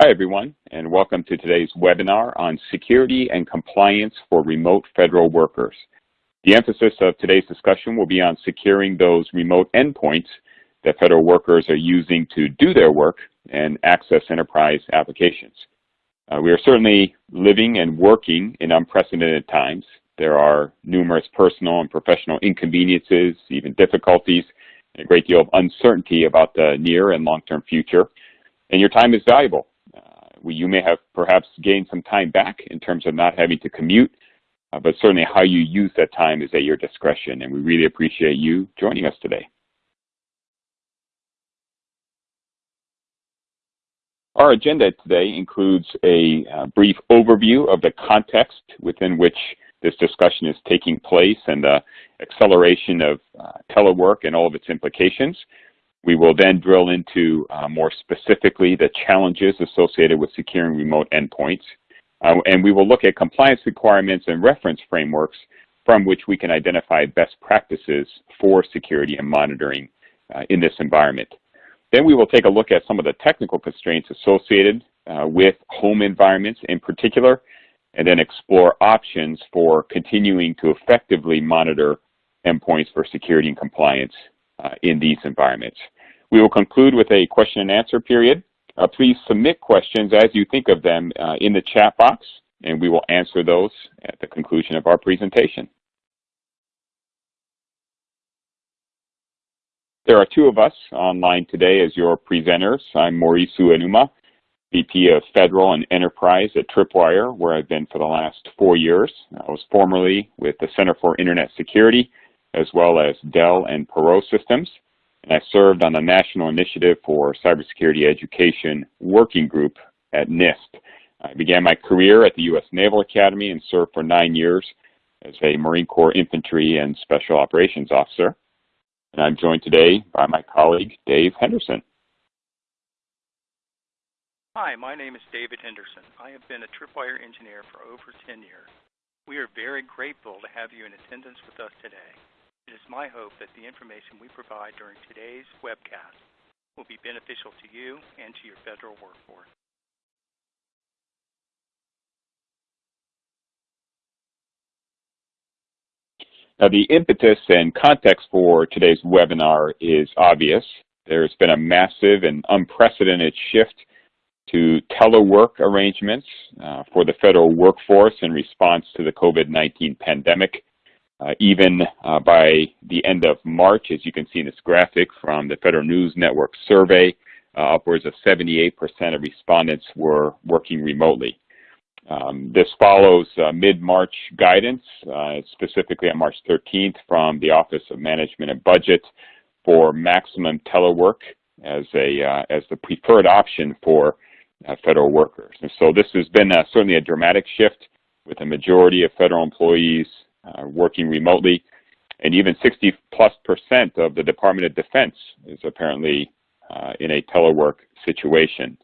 Hi, everyone, and welcome to today's webinar on security and compliance for remote federal workers. The emphasis of today's discussion will be on securing those remote endpoints that federal workers are using to do their work and access enterprise applications. Uh, we are certainly living and working in unprecedented times. There are numerous personal and professional inconveniences, even difficulties, and a great deal of uncertainty about the near and long-term future. And your time is valuable you may have perhaps gained some time back in terms of not having to commute, uh, but certainly how you use that time is at your discretion, and we really appreciate you joining us today. Our agenda today includes a uh, brief overview of the context within which this discussion is taking place and the acceleration of uh, telework and all of its implications. We will then drill into uh, more specifically the challenges associated with securing remote endpoints. Uh, and we will look at compliance requirements and reference frameworks from which we can identify best practices for security and monitoring uh, in this environment. Then we will take a look at some of the technical constraints associated uh, with home environments in particular, and then explore options for continuing to effectively monitor endpoints for security and compliance uh, in these environments. We will conclude with a question and answer period. Uh, please submit questions as you think of them uh, in the chat box, and we will answer those at the conclusion of our presentation. There are two of us online today as your presenters. I'm Maurice Uenuma, VP of Federal and Enterprise at Tripwire, where I've been for the last four years. I was formerly with the Center for Internet Security, as well as Dell and Perot Systems and I served on the National Initiative for Cybersecurity Education Working Group at NIST. I began my career at the U.S. Naval Academy and served for nine years as a Marine Corps Infantry and Special Operations Officer. And I'm joined today by my colleague, Dave Henderson. Hi, my name is David Henderson. I have been a Tripwire engineer for over 10 years. We are very grateful to have you in attendance with us today. It is my hope that the information we provide during today's webcast will be beneficial to you and to your federal workforce. Now, the impetus and context for today's webinar is obvious. There's been a massive and unprecedented shift to telework arrangements uh, for the federal workforce in response to the COVID-19 pandemic. Uh, even uh, by the end of March, as you can see in this graphic from the Federal News Network survey, uh, upwards of 78% of respondents were working remotely. Um, this follows uh, mid-March guidance, uh, specifically on March 13th from the Office of Management and Budget for maximum telework as, a, uh, as the preferred option for federal workers. And so this has been certainly a dramatic shift with a majority of federal employees uh, working remotely. And even 60 plus percent of the Department of Defense is apparently uh, in a telework situation.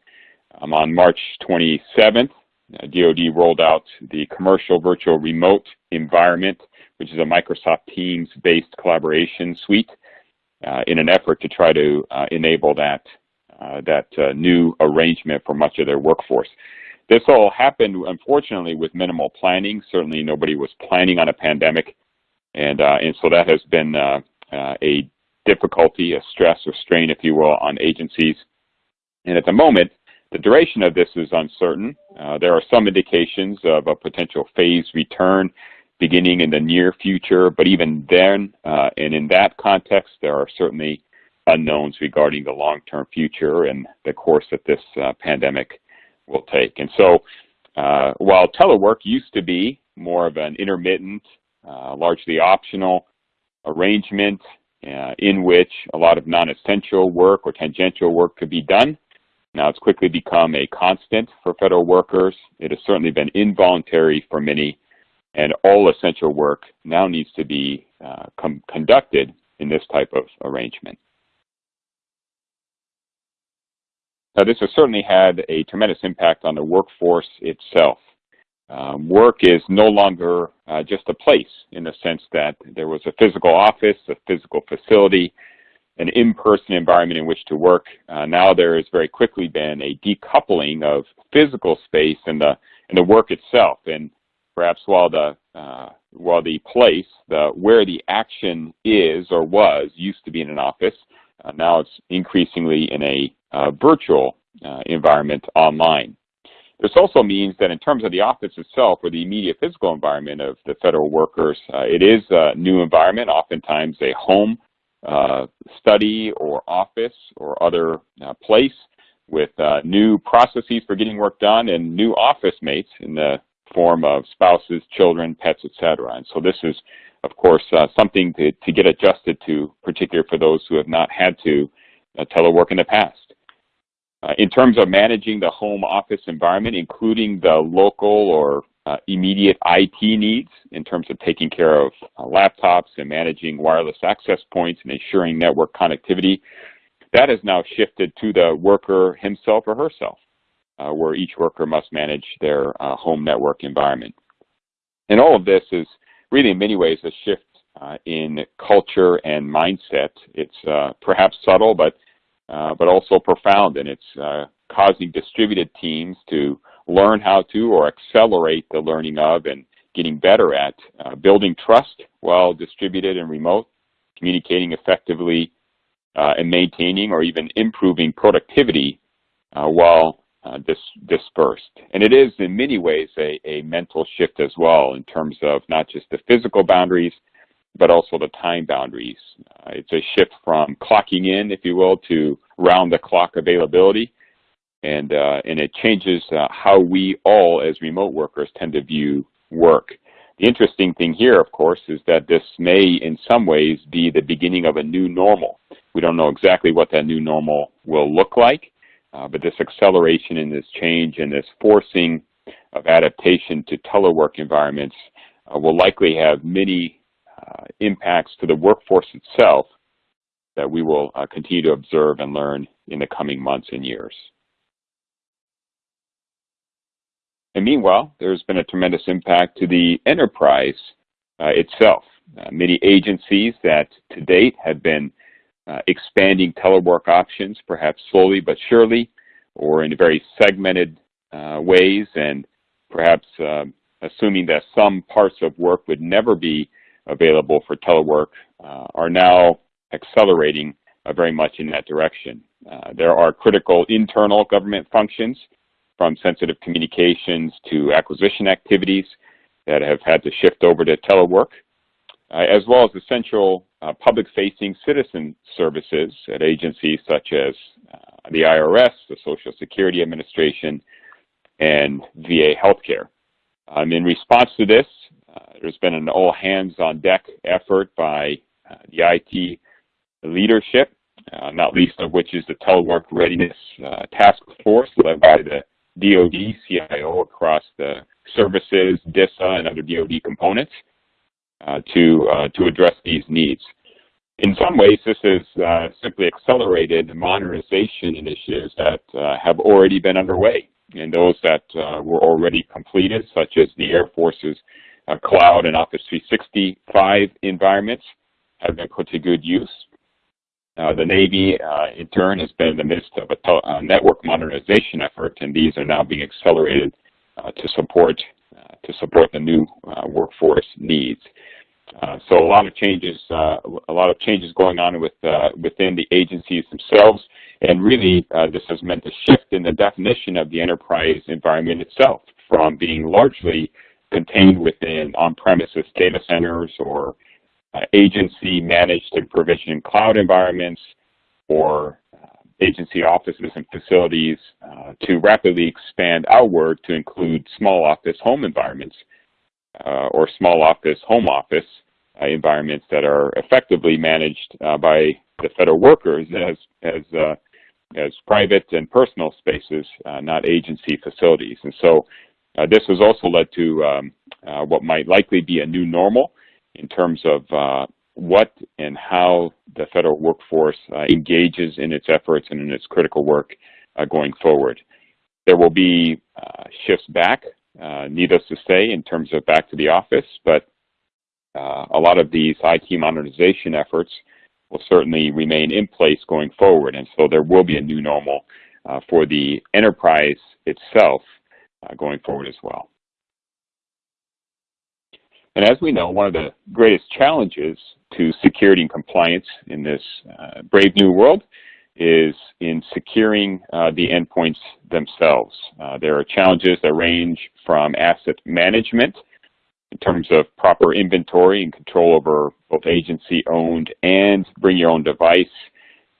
Um, on March 27th, uh, DoD rolled out the commercial virtual remote environment, which is a Microsoft Teams-based collaboration suite, uh, in an effort to try to uh, enable that uh, that uh, new arrangement for much of their workforce. This all happened, unfortunately, with minimal planning. Certainly nobody was planning on a pandemic. And, uh, and so that has been uh, uh, a difficulty, a stress or strain, if you will, on agencies. And at the moment, the duration of this is uncertain. Uh, there are some indications of a potential phased return beginning in the near future, but even then, uh, and in that context, there are certainly unknowns regarding the long-term future and the course that this uh, pandemic will take. And so uh, while telework used to be more of an intermittent, uh, largely optional arrangement uh, in which a lot of non-essential work or tangential work could be done, now it's quickly become a constant for federal workers. It has certainly been involuntary for many, and all essential work now needs to be uh, conducted in this type of arrangement. Now, this has certainly had a tremendous impact on the workforce itself. Um, work is no longer uh, just a place in the sense that there was a physical office, a physical facility, an in-person environment in which to work, uh, now there has very quickly been a decoupling of physical space and the and the work itself. And perhaps while the uh, while the place, the where the action is or was, used to be in an office, uh, now it's increasingly in a uh, virtual uh, environment online. This also means that in terms of the office itself or the immediate physical environment of the federal workers, uh, it is a new environment, oftentimes a home uh, study or office or other uh, place with new processes for getting work done and new office mates in the form of spouses, children, pets, etc. And so this is, of course, uh, something to, to get adjusted to, particularly for those who have not had to uh, telework in the past. Uh, in terms of managing the home office environment, including the local or uh, immediate IT needs in terms of taking care of uh, laptops and managing wireless access points and ensuring network connectivity, that has now shifted to the worker himself or herself, uh, where each worker must manage their uh, home network environment. And all of this is really in many ways a shift uh, in culture and mindset. It's uh, perhaps subtle, but uh, but also profound, and it's uh, causing distributed teams to learn how to or accelerate the learning of and getting better at building trust while distributed and remote, communicating effectively and maintaining or even improving productivity uh, while uh, dis dispersed. And it is in many ways a, a mental shift as well in terms of not just the physical boundaries, but also the time boundaries. Uh, it's a shift from clocking in, if you will, to round-the-clock availability, and, uh, and it changes uh, how we all as remote workers tend to view work. The interesting thing here, of course, is that this may in some ways be the beginning of a new normal. We don't know exactly what that new normal will look like, uh, but this acceleration in this change and this forcing of adaptation to telework environments uh, will likely have many uh, impacts to the workforce itself that we will uh, continue to observe and learn in the coming months and years. And meanwhile, there's been a tremendous impact to the enterprise uh, itself. Uh, many agencies that to date have been uh, expanding telework options, perhaps slowly but surely, or in very segmented uh, ways, and perhaps um, assuming that some parts of work would never be available for telework, uh, are now accelerating uh, very much in that direction. there are critical internal government functions from sensitive communications to acquisition activities that have had to shift over to telework, uh, as well as essential uh, public-facing citizen services at agencies such as uh, the IRS, the Social Security Administration, and VA healthcare. Um, in response to this, uh, there's been an all-hands-on-deck effort by uh, the IT leadership, uh, not least of which is the Telework Readiness Task Force led by the DoD CIO across the services, DISA, and other DoD components uh, to, uh, to address these needs. In some ways, this has uh, simply accelerated modernization initiatives that uh, have already been underway, and those that uh, were already completed, such as the Air Force's uh, cloud and Office 365 environments, have been put to good use. Uh, the Navy, uh, in turn, has been in the midst of a uh, network modernization effort, and these are now being accelerated uh, to support uh, to support the new workforce needs. So a lot of changes, a lot of changes going on with within the agencies themselves, and really this has meant a shift in the definition of the enterprise environment itself, from being largely contained within on-premises data centers or uh, agency managed and provisioned cloud environments or uh, agency offices and facilities uh, to rapidly expand outward to include small office home environments uh, or small office home office uh, environments that are effectively managed uh, by the federal workers as, as, as private and personal spaces, not agency facilities. And so this has also led to um, what might likely be a new normal in terms of uh, what and how the federal workforce uh, engages in its efforts and in its critical work uh, going forward. There will be uh, shifts back, uh, needless to say, in terms of back to the office, but uh, a lot of these IT modernization efforts will certainly remain in place going forward. And so there will be a new normal uh, for the enterprise itself uh, going forward as well. And as we know, one of the greatest challenges to security and compliance in this uh, brave new world is in securing uh, the endpoints themselves. Uh, there are challenges that range from asset management in terms of proper inventory and control over both agency-owned and bring your own device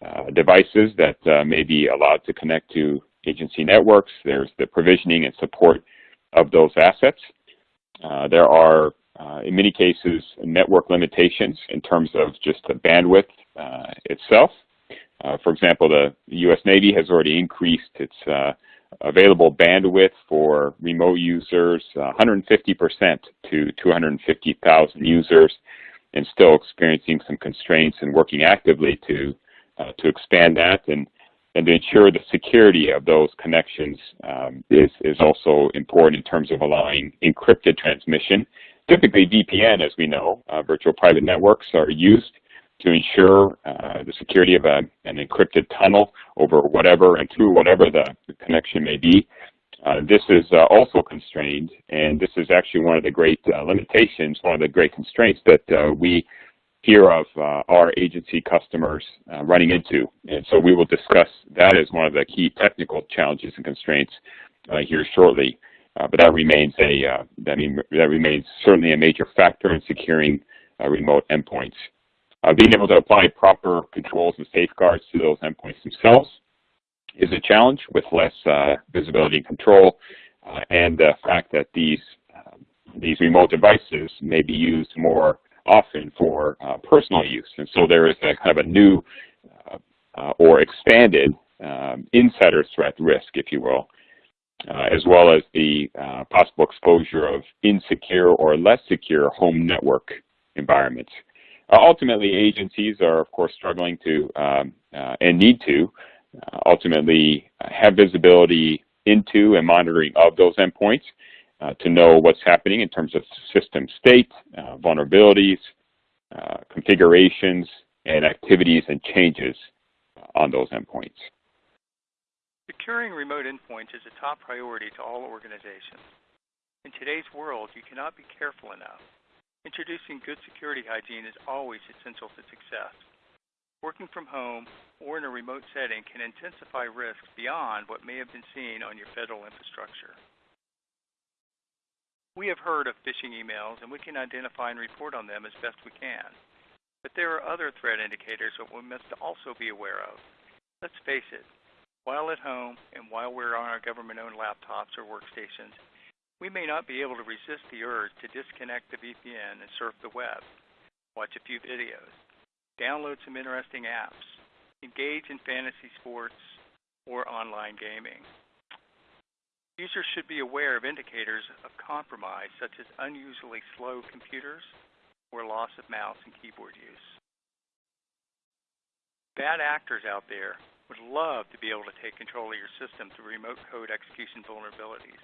uh, devices that uh, may be allowed to connect to agency networks. There's the provisioning and support of those assets. Uh, there are, uh, in many cases, network limitations in terms of just the bandwidth itself. Uh, for example, the U.S. Navy has already increased its available bandwidth for remote users 150% to 250,000 users and still experiencing some constraints and working actively to uh, to expand that and and to ensure the security of those connections um, is, is also important in terms of allowing encrypted transmission. Typically VPN, as we know, uh, virtual private networks are used to ensure uh, the security of a, an encrypted tunnel over whatever and through whatever the, the connection may be. Uh, this is uh, also constrained, and this is actually one of the great uh, limitations, one of the great constraints that uh, we hear of uh, our agency customers running into. And so we will discuss that as one of the key technical challenges and constraints here shortly. But that remains a that, mean, that remains certainly a major factor in securing remote endpoints. Being able to apply proper controls and safeguards to those endpoints themselves is a challenge with less visibility and control, and the fact that these these remote devices may be used more often for uh, personal use. And so there is a kind of a new uh, uh, or expanded um, insider threat risk, if you will, uh, as well as the uh, possible exposure of insecure or less secure home network environments. Uh, ultimately, agencies are, of course, struggling to um, and need to ultimately have visibility into and monitoring of those endpoints uh, to know what's happening in terms of system state, uh, vulnerabilities, uh, configurations, and activities and changes on those endpoints. Securing remote endpoints is a top priority to all organizations. In today's world, you cannot be careful enough. Introducing good security hygiene is always essential to success. Working from home or in a remote setting can intensify risks beyond what may have been seen on your federal infrastructure. We have heard of phishing emails, and we can identify and report on them as best we can. But there are other threat indicators that we must also be aware of. Let's face it, while at home and while we're on our government-owned laptops or workstations, we may not be able to resist the urge to disconnect the VPN and surf the web, watch a few videos, download some interesting apps, engage in fantasy sports, or online gaming. Users should be aware of indicators of compromise, such as unusually slow computers or loss of mouse and keyboard use. Bad actors out there would love to be able to take control of your system through remote code execution vulnerabilities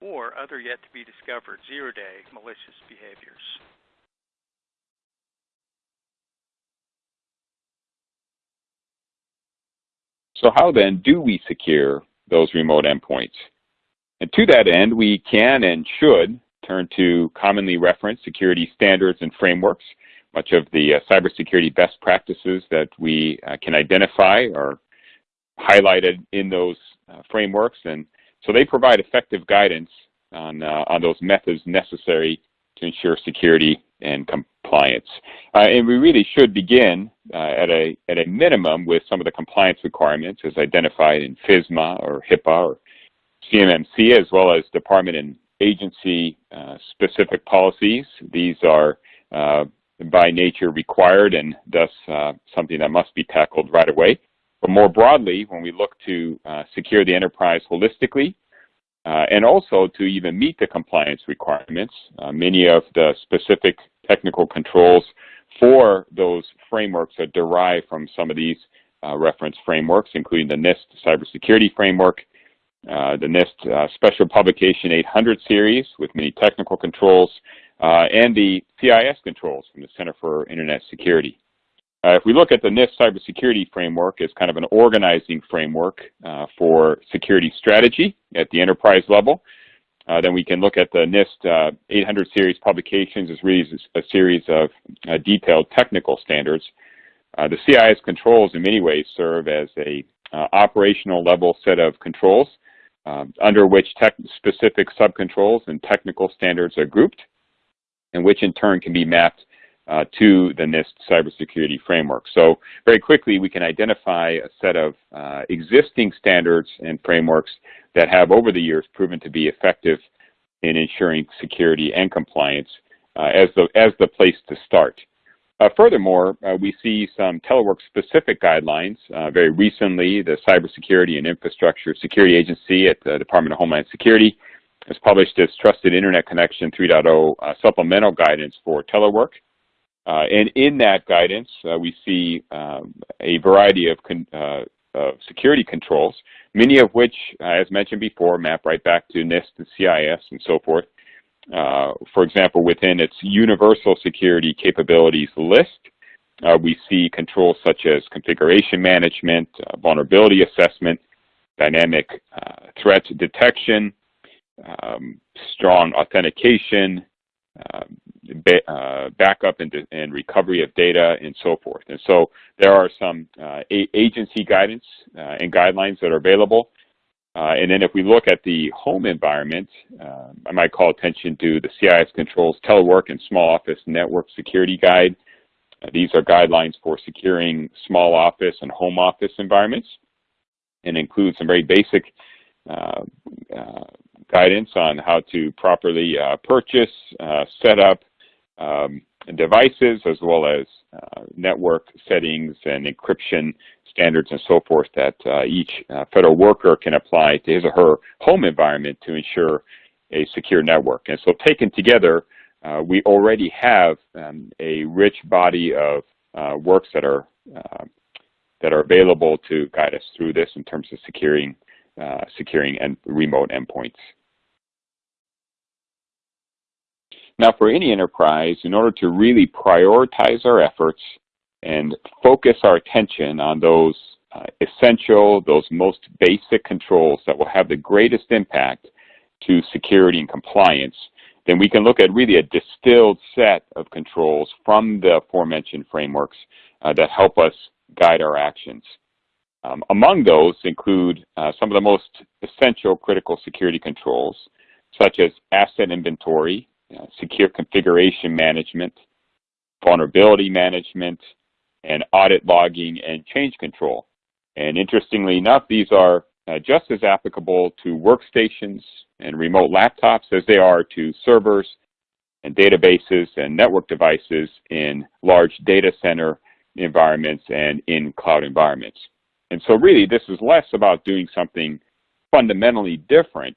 or other yet to be discovered zero-day malicious behaviors. So how then do we secure those remote endpoints? And to that end, we can and should turn to commonly referenced security standards and frameworks. Much of the uh, cybersecurity best practices that we uh, can identify are highlighted in those uh, frameworks. And so they provide effective guidance on, uh, on those methods necessary to ensure security and compliance. Uh, and we really should begin uh, at, a, at a minimum with some of the compliance requirements as identified in FISMA or HIPAA or CMMC as well as department and agency uh, specific policies. These are uh, by nature required and thus uh, something that must be tackled right away. But more broadly, when we look to uh, secure the enterprise holistically, uh, and also to even meet the compliance requirements, uh, many of the specific technical controls for those frameworks are derived from some of these reference frameworks, including the NIST cybersecurity framework, uh, the NIST uh, Special Publication 800 series with many technical controls, uh, and the CIS controls from the Center for Internet Security. Uh, if we look at the NIST cybersecurity framework as kind of an organizing framework uh, for security strategy at the enterprise level, uh, then we can look at the NIST uh, 800 series publications as really a series of uh, detailed technical standards. Uh, the CIS controls in many ways serve as a operational level set of controls um, under which specific subcontrols and technical standards are grouped and which in turn can be mapped uh, to the NIST cybersecurity framework. So very quickly we can identify a set of uh, existing standards and frameworks that have over the years proven to be effective in ensuring security and compliance uh, as, the, as the place to start. Uh, furthermore, uh, we see some telework-specific guidelines. Uh, very recently, the Cybersecurity and Infrastructure Security Agency at the Department of Homeland Security has published its Trusted Internet Connection 3.0 uh, supplemental guidance for telework. Uh, and in that guidance, uh, we see um, a variety of, of, security controls, many of which, as mentioned before, map right back to NIST and CIS and so forth. Uh, for example, within its universal security capabilities list, uh, we see controls such as configuration management, uh, vulnerability assessment, dynamic uh, threat detection, um, strong authentication, um, uh, backup and, and, recovery of data, and so forth. And so there are some agency guidance and guidelines that are available. Uh, and then if we look at the home environment, uh, I might call attention to the CIS Controls Telework and Small Office Network Security Guide. Uh, these are guidelines for securing small office and home office environments and include some very basic uh, uh, guidance on how to properly uh, purchase, set up um, devices as well as network settings and encryption standards and so forth that uh, each uh, federal worker can apply to his or her home environment to ensure a secure network. And so taken together, uh, we already have um, a rich body of uh, works that are uh, that are available to guide us through this in terms of securing uh, securing and remote endpoints. Now for any enterprise, in order to really prioritize our efforts and focus our attention on those uh, essential, those most basic controls that will have the greatest impact to security and compliance, then we can look at really a distilled set of controls from the aforementioned frameworks uh, that help us guide our actions. Um, among those include uh, some of the most essential critical security controls, such as asset inventory, uh, secure configuration management, vulnerability management, and audit logging and change control. And interestingly enough, these are uh, just as applicable to workstations and remote laptops as they are to servers and databases and network devices in large data center environments and in cloud environments. And so really this is less about doing something fundamentally different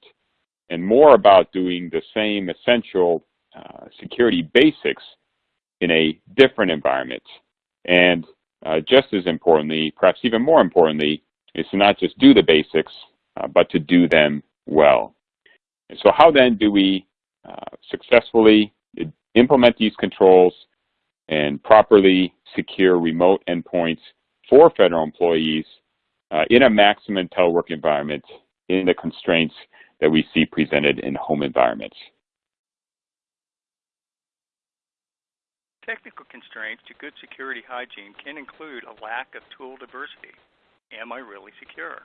and more about doing the same essential uh, security basics in a different environment and uh, just as importantly, perhaps even more importantly, is to not just do the basics, uh, but to do them well. And so how then do we uh, successfully implement these controls and properly secure remote endpoints for federal employees uh, in a maximum telework environment in the constraints that we see presented in home environments? Technical constraints to good security hygiene can include a lack of tool diversity. Am I really secure?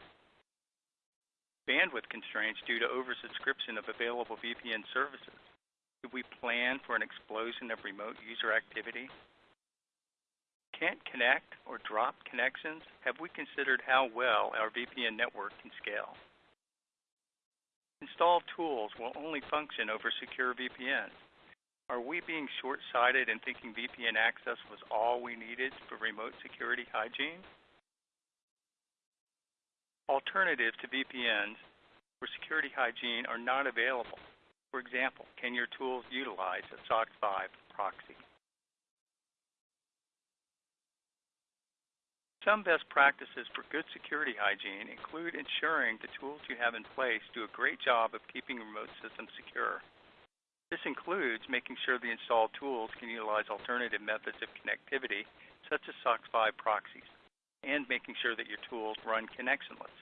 Bandwidth constraints due to oversubscription of available VPN services. Do we plan for an explosion of remote user activity? Can't connect or drop connections? Have we considered how well our VPN network can scale? Installed tools will only function over secure VPNs. Are we being short-sighted in thinking VPN access was all we needed for remote security hygiene? Alternatives to VPNs for security hygiene are not available. For example, can your tools utilize a SOCKS 5 proxy? Some best practices for good security hygiene include ensuring the tools you have in place do a great job of keeping remote systems secure. This includes making sure the installed tools can utilize alternative methods of connectivity, such as SOCKS 5 proxies, and making sure that your tools run connectionless,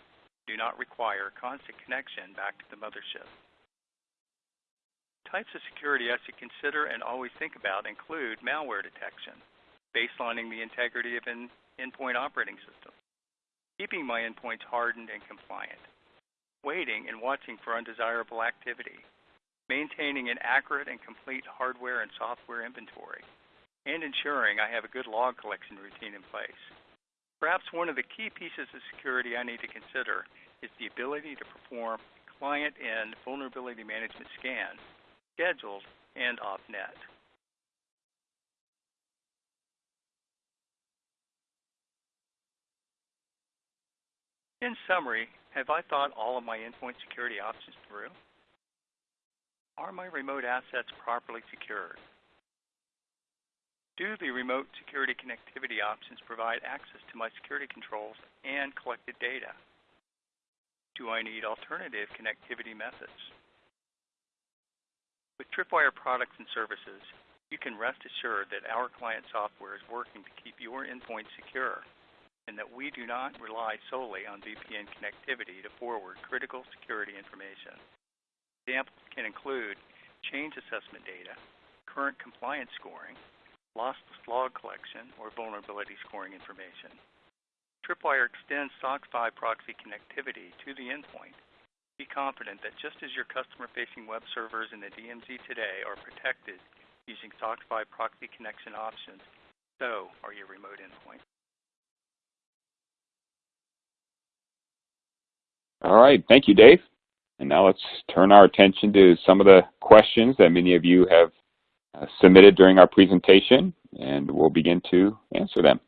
do not require constant connection back to the mothership. Types of security I should consider and always think about include malware detection, baselining the integrity of an endpoint operating system, keeping my endpoints hardened and compliant, waiting and watching for undesirable activity, maintaining an accurate and complete hardware and software inventory, and ensuring I have a good log collection routine in place. Perhaps one of the key pieces of security I need to consider is the ability to perform client-end vulnerability management scans, scheduled and off-net. In summary, have I thought all of my endpoint security options through? Are my remote assets properly secured? Do the remote security connectivity options provide access to my security controls and collected data? Do I need alternative connectivity methods? With Tripwire products and services, you can rest assured that our client software is working to keep your endpoint secure and that we do not rely solely on VPN connectivity to forward critical security information. Examples can include change assessment data, current compliance scoring, lossless log collection, or vulnerability scoring information. Tripwire extends SOCKS 5 proxy connectivity to the endpoint. Be confident that just as your customer-facing web servers in the DMZ today are protected using SOCKS 5 proxy connection options, so are your remote endpoints. All right, thank you, Dave. And now let's turn our attention to some of the questions that many of you have uh, submitted during our presentation, and we'll begin to answer them.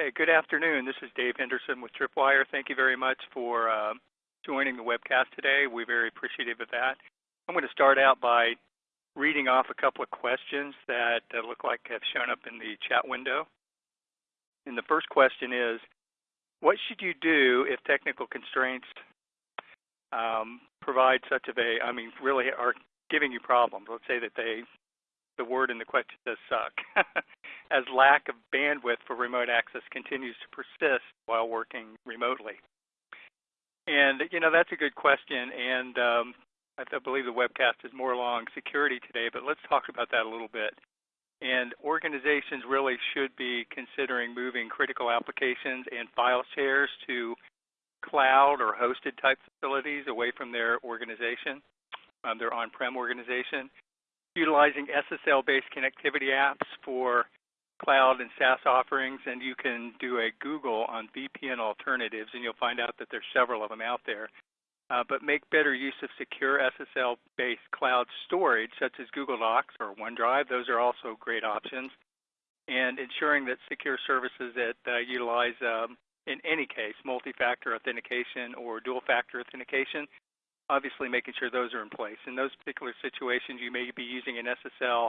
Hey, good afternoon. This is Dave Henderson with Tripwire. Thank you very much for uh, joining the webcast today. We're very appreciative of that. I'm going to start out by reading off a couple of questions that uh, look like have shown up in the chat window. And the first question is, what should you do if technical constraints um, provide such of a, I mean, really are giving you problems? Let's say that they, the word in the question says suck. as lack of bandwidth for remote access continues to persist while working remotely? And, you know, that's a good question. And um, I believe the webcast is more along security today, but let's talk about that a little bit. And organizations really should be considering moving critical applications and file shares to cloud or hosted type facilities away from their organization, um, their on-prem organization. Utilizing SSL-based connectivity apps for cloud and SaaS offerings, and you can do a Google on VPN alternatives, and you'll find out that there's several of them out there. Uh, but make better use of secure SSL-based cloud storage, such as Google Docs or OneDrive. Those are also great options. And ensuring that secure services that uh, utilize, um, in any case, multi-factor authentication or dual-factor authentication, obviously making sure those are in place. In those particular situations, you may be using an SSL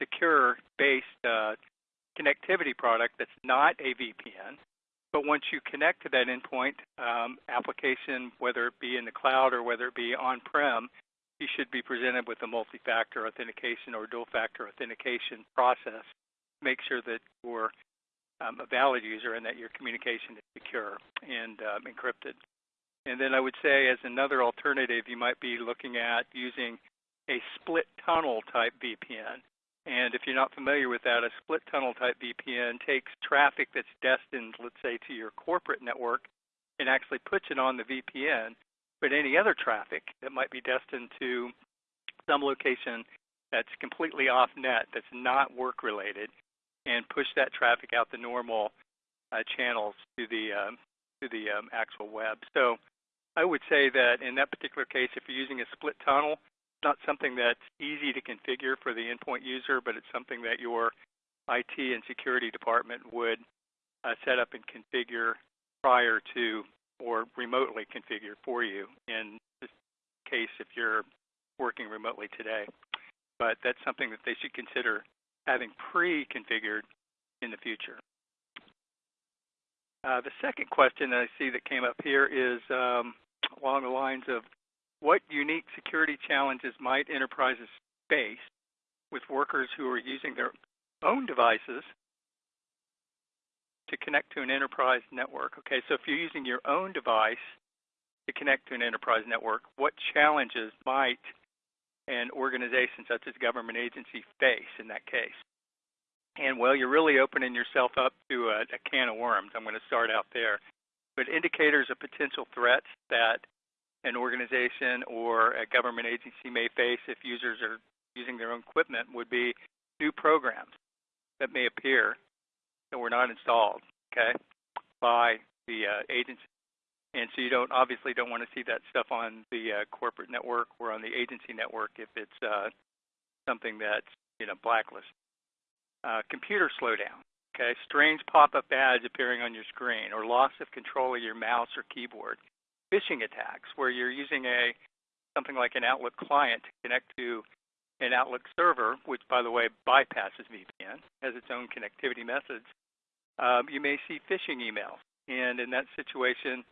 secure-based uh, connectivity product that's not a VPN. But once you connect to that endpoint um, application, whether it be in the cloud or whether it be on-prem, you should be presented with a multi-factor authentication or dual-factor authentication process. Make sure that you're um, a valid user and that your communication is secure and um, encrypted. And then I would say as another alternative, you might be looking at using a split tunnel type VPN. And if you're not familiar with that, a split tunnel type VPN takes traffic that's destined, let's say, to your corporate network and actually puts it on the VPN. But any other traffic that might be destined to some location that's completely off net, that's not work related, and push that traffic out the normal uh, channels to the um, to the um, actual web. So I would say that in that particular case, if you're using a split tunnel, not something that's easy to configure for the endpoint user, but it's something that your IT and security department would uh, set up and configure prior to or remotely configure for you in this case if you're working remotely today. But that's something that they should consider having pre-configured in the future. Uh, the second question that I see that came up here is um, along the lines of what unique security challenges might enterprises face with workers who are using their own devices to connect to an enterprise network. Okay, so if you're using your own device to connect to an enterprise network, what challenges might an organization such as a government agency face in that case? And well, you're really opening yourself up to a, a can of worms. I'm going to start out there. But indicators of potential threats that an organization or a government agency may face if users are using their own equipment would be new programs that may appear that were not installed, okay, by the uh, agency. And so you don't obviously don't want to see that stuff on the uh, corporate network or on the agency network if it's uh, something that's you know blacklisted. Uh, computer slowdown, okay, strange pop-up ads appearing on your screen, or loss of control of your mouse or keyboard. Phishing attacks, where you're using a something like an Outlook client to connect to an Outlook server, which by the way bypasses VPN, has its own connectivity methods, um, you may see phishing emails. And in that situation,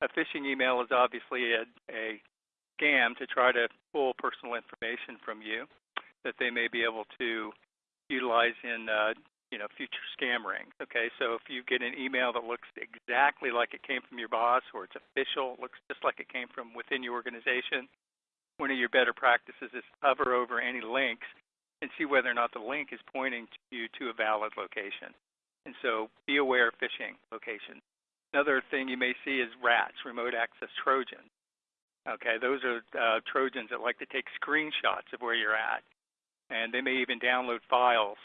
a phishing email is obviously a, a scam to try to pull personal information from you that they may be able to utilize in uh, you know future scam rings. Okay, so if you get an email that looks exactly like it came from your boss or it's official, looks just like it came from within your organization, one of your better practices is hover over any links and see whether or not the link is pointing to you to a valid location. And so be aware of phishing locations. Another thing you may see is RATs, remote access Trojans. Okay, those are uh, Trojans that like to take screenshots of where you're at. And they may even download files.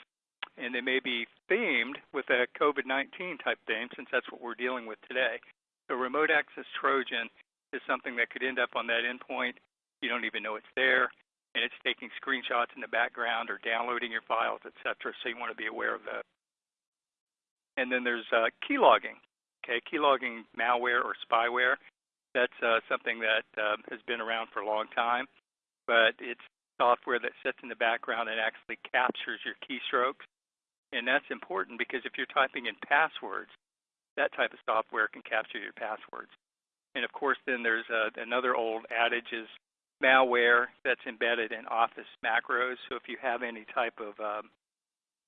And they may be themed with a COVID-19 type theme since that's what we're dealing with today. So remote access Trojan is something that could end up on that endpoint you don't even know it's there, and it's taking screenshots in the background or downloading your files, etc. So you want to be aware of that. And then there's uh, keylogging. Okay, keylogging malware or spyware. That's uh, something that uh, has been around for a long time, but it's software that sits in the background and actually captures your keystrokes. And that's important because if you're typing in passwords, that type of software can capture your passwords. And of course, then there's uh, another old adage is malware that's embedded in Office macros. So if you have any type of um,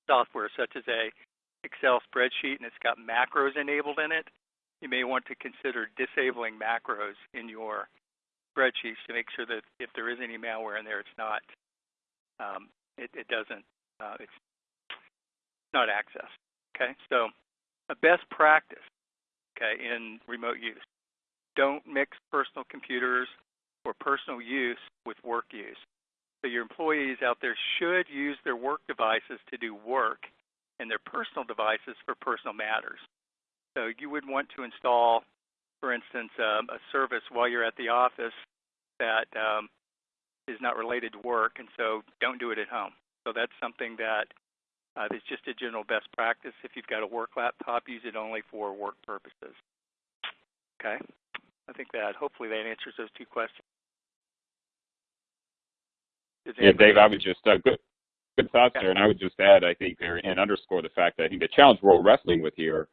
software such as a Excel spreadsheet and it's got macros enabled in it, you may want to consider disabling macros in your spreadsheets to make sure that if there is any malware in there, it's not, um, it, it, doesn't, uh, it's not access. Okay, so a best practice, okay, in remote use. Don't mix personal computers for personal use with work use. So your employees out there should use their work devices to do work and their personal devices for personal matters. So you would want to install, for instance, um, a service while you're at the office that um, is not related to work, and so don't do it at home. So that's something that uh, is just a general best practice. If you've got a work laptop, use it only for work purposes. Okay, I think that hopefully that answers those two questions. Yeah, Dave, I would just uh, good good thoughts there, and I would just add, I think there and underscore the fact that I think the challenge we're wrestling with here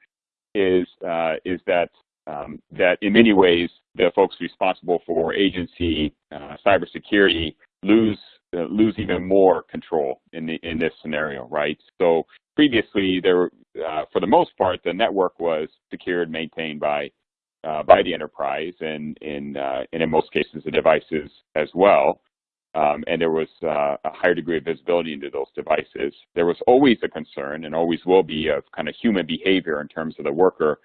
is uh, is that um, that in many ways the folks responsible for agency uh, cybersecurity lose lose even more control in the in this scenario, right? So previously, there uh, for the most part the network was secured, maintained by uh, by the enterprise, and in uh, and in most cases the devices as well um, and there was uh, a higher degree of visibility into those devices. There was always a concern, and always will be, of kind of human behavior in terms of the worker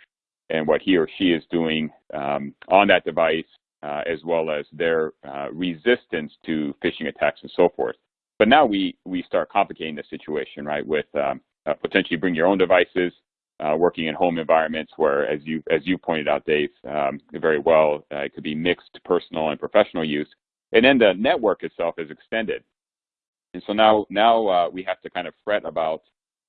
and what he or she is doing um, on that device, uh, as well as their uh, resistance to phishing attacks and so forth. But now we we start complicating the situation, right? With um, uh, potentially bring your own devices, uh, working in home environments where, as you as you pointed out, Dave, um, very well, uh, it could be mixed personal and professional use. And then the network itself is extended. And so now, now uh, we have to kind of fret about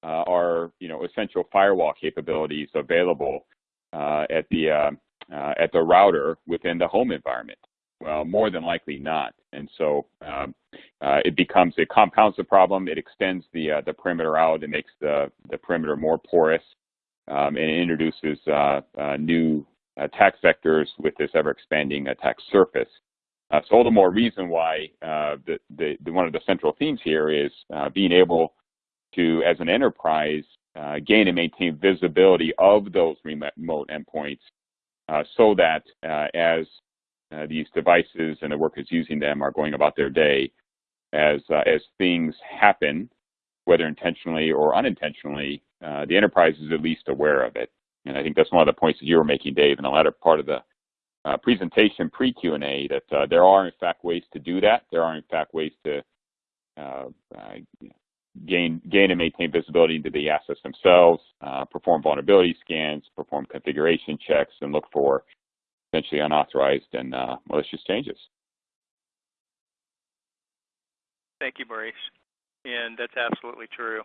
our, you know, essential firewall capabilities available at the uh, at the router within the home environment. Well, more than likely not. And so, um, uh, it becomes it compounds the problem. It extends the uh, the perimeter out. It makes the the perimeter more porous, um, and it introduces uh, uh new attack vectors with this ever expanding attack surface. Uh, so all the more reason why the, the, the, one of the central themes here is being able to, as an enterprise, gain and maintain visibility of those remote endpoints, so that as these devices and the workers using them are going about their day, as uh, as things happen, whether intentionally or unintentionally, uh, the enterprise is at least aware of it. And I think that's one of the points that you were making, Dave, in the latter part of the uh, presentation pre Q and A. That uh, there are in fact ways to do that. There are in fact ways to uh, uh, gain gain and maintain visibility into the assets themselves, perform vulnerability scans, perform configuration checks, and look for potentially unauthorized and malicious changes. Thank you, Maurice. And that's absolutely true.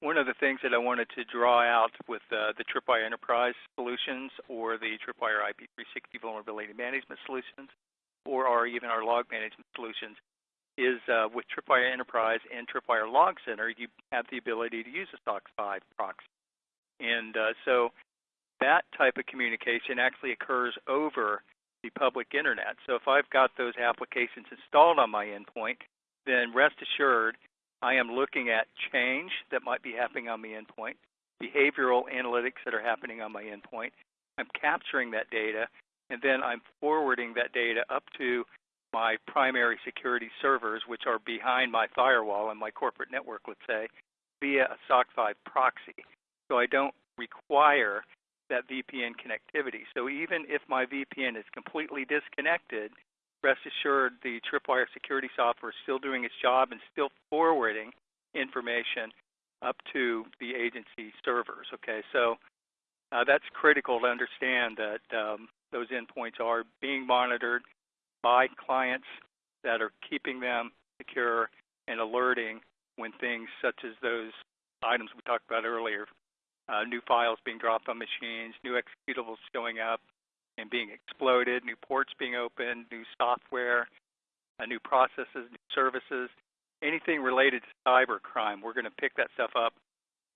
One of the things that I wanted to draw out with uh, the Tripwire Enterprise solutions or the Tripwire IP360 Vulnerability Management solutions or our, even our log management solutions is uh, with Tripwire Enterprise and Tripwire Log Center, you have the ability to use a SOCKS 5 proxy. And uh, so that type of communication actually occurs over the public internet. So if I've got those applications installed on my endpoint, then rest assured I am looking at change that might be happening on the endpoint, behavioral analytics that are happening on my endpoint. I'm capturing that data, and then I'm forwarding that data up to my primary security servers, which are behind my firewall and my corporate network, let's say, via a SOCKS 5 proxy. So I don't require that VPN connectivity. So even if my VPN is completely disconnected, rest assured the Tripwire security software is still doing its job and still forwarding information up to the agency servers. Okay, so uh, that's critical to understand that um, those endpoints are being monitored by clients that are keeping them secure and alerting when things such as those items we talked about earlier, uh, new files being dropped on machines, new executables showing up, and being exploded, new ports being opened, new software, uh, new processes, new services, anything related to cyber crime. We're going to pick that stuff up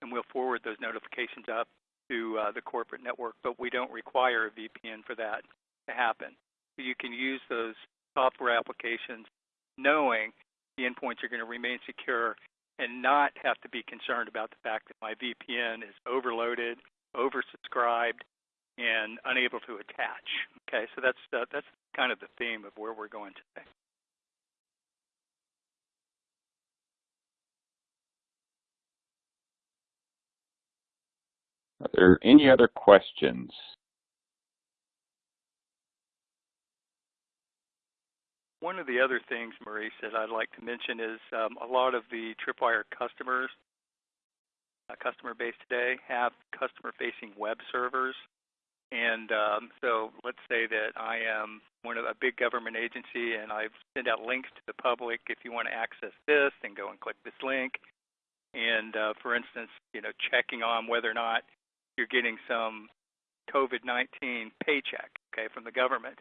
and we'll forward those notifications up to uh, the corporate network, but we don't require a VPN for that to happen. You can use those software applications knowing the endpoints are going to remain secure and not have to be concerned about the fact that my VPN is overloaded, oversubscribed, and unable to attach. Okay, so that's uh, that's kind of the theme of where we're going today. Are there any other questions? One of the other things, Maurice, that I'd like to mention is um, a lot of the Tripwire customers, uh, customer base today, have customer-facing web servers and um, so let's say that I am one of a big government agency and I've sent out links to the public. If you want to access this, then go and click this link. And uh, for instance, you know, checking on whether or not you're getting some COVID-19 paycheck, okay, from the government.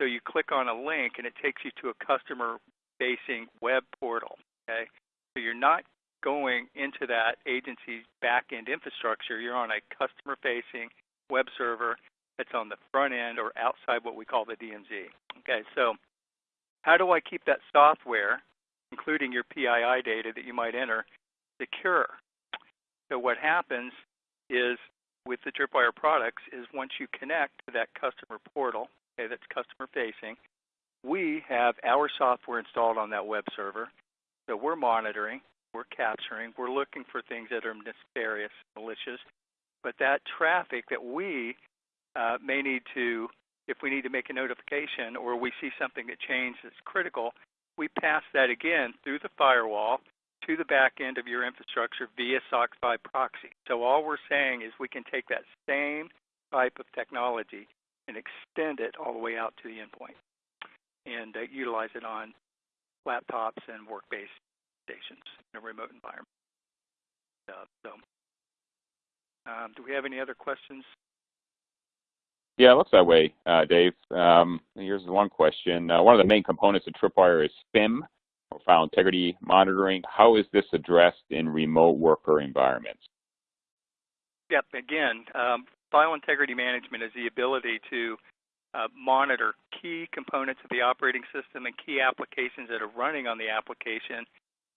So you click on a link and it takes you to a customer-facing web portal, okay. So you're not going into that agency's back-end infrastructure. You're on a customer-facing web server that's on the front end or outside what we call the DMZ. Okay, so how do I keep that software, including your PII data that you might enter, secure? So what happens is with the Tripwire products is once you connect to that customer portal, okay, that's customer facing, we have our software installed on that web server. So we're monitoring, we're capturing, we're looking for things that are nefarious, malicious, but that traffic that we uh, may need to, if we need to make a notification or we see something that changed that's critical, we pass that again through the firewall to the back end of your infrastructure via SOCKS 5 proxy. So all we're saying is we can take that same type of technology and extend it all the way out to the endpoint and uh, utilize it on laptops and work-based stations in a remote environment. Uh, so um, do we have any other questions? Yeah, it looks that way, uh, Dave. Um, here's one question. Uh, one of the main components of Tripwire is FIM, or file integrity monitoring. How is this addressed in remote worker environments? Yep, again, um, file integrity management is the ability to uh, monitor key components of the operating system and key applications that are running on the application